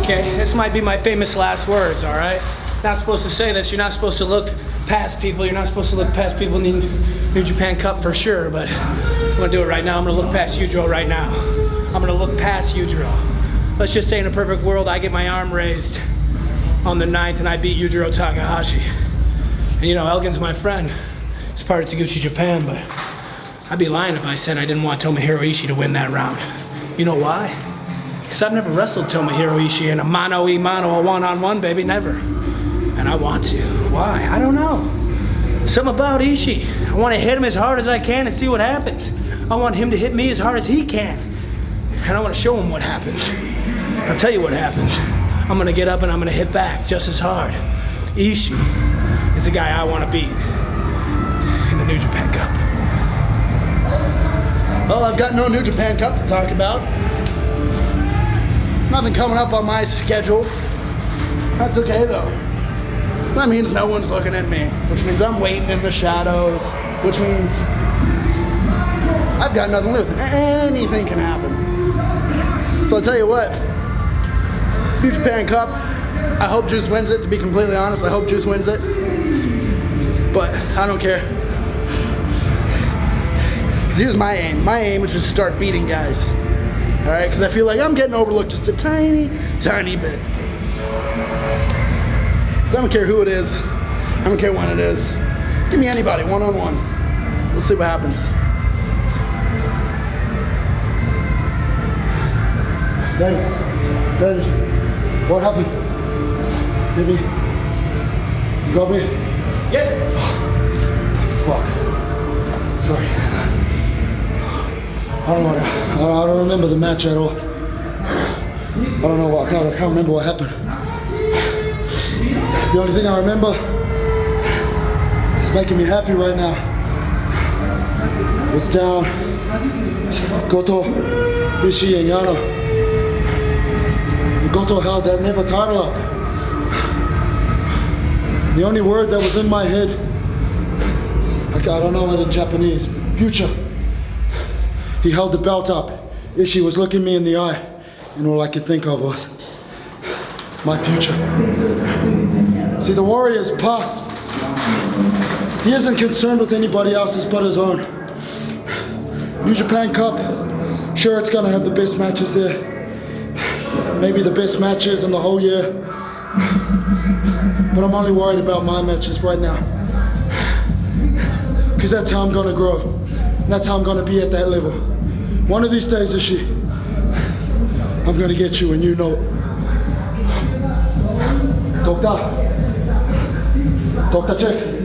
Okay, this might be my famous last words, all right? Not supposed to say this. You're not supposed to look past people. You're not supposed to look past people in the New Japan Cup for sure, but I'm gonna do it right now. I'm gonna look past Yujiro right now. I'm gonna look past Yujiro. Let's just say in a perfect world, I get my arm raised on the 9th and I beat Yujiro Takahashi. And you know, Elgin's my friend. He's part of Taguchi Japan, but I'd be lying if I said I didn't want Tomohiro Ishii to win that round. You know why? Because I've never wrestled Tomohiro Ishii in a mano e mano, a one-on-one, baby, never. And I want to. Why? I don't know. Something about Ishii. I want to hit him as hard as I can and see what happens. I want him to hit me as hard as he can. And I want to show him what happens. I'll tell you what happens. I'm going to get up and I'm going to hit back just as hard. Ishii is the guy I want to beat in the New Japan Cup. Well, I've got no New Japan Cup to talk about. Nothing coming up on my schedule. That's okay though. That means no one's looking at me, which means I'm waiting in the shadows, which means I've got nothing to lose. Anything can happen. So I'll tell you what, New Japan Cup, I hope Juice wins it, to be completely honest. I hope Juice wins it. But I don't care. Because here's my aim. My aim is just to start beating guys. All right, because I feel like I'm getting overlooked just a tiny, tiny bit. So I don't care who it is. I don't care when it is. Give me anybody, one-on-one. -on -one. Let's see what happens. Daddy, Daddy, what happened? Baby, you got me? Yeah. Fuck. Sorry. I don't know. I don't remember the match at all. I don't know what. I can't, I can't remember what happened. The only thing I remember is making me happy right now. Was down Goto, Ishii, and Yano. Goto held that never title up. The only word that was in my head, I don't know it in Japanese, future. He held the belt up. Ishii was looking me in the eye, and all I could think of was my future. See, the warrior's path, he isn't concerned with anybody else's but his own. New Japan Cup, sure it's gonna have the best matches there. Maybe the best matches in the whole year. But I'm only worried about my matches right now. Because that's how I'm gonna grow. That's how I'm gonna be at that level. One of these days, this year, I'm gonna get you and you know. Doctor, Doctor check.